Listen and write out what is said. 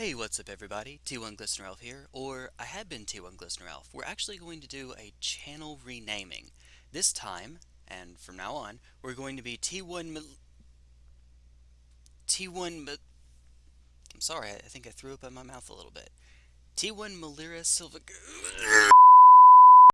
Hey, what's up everybody? T1 Glistener Elf here, or I have been T1 Glistener Elf. We're actually going to do a channel renaming. This time, and from now on, we're going to be T1 Mil T1 Mil I'm sorry, I think I threw up in my mouth a little bit. T1 Melira Sylvok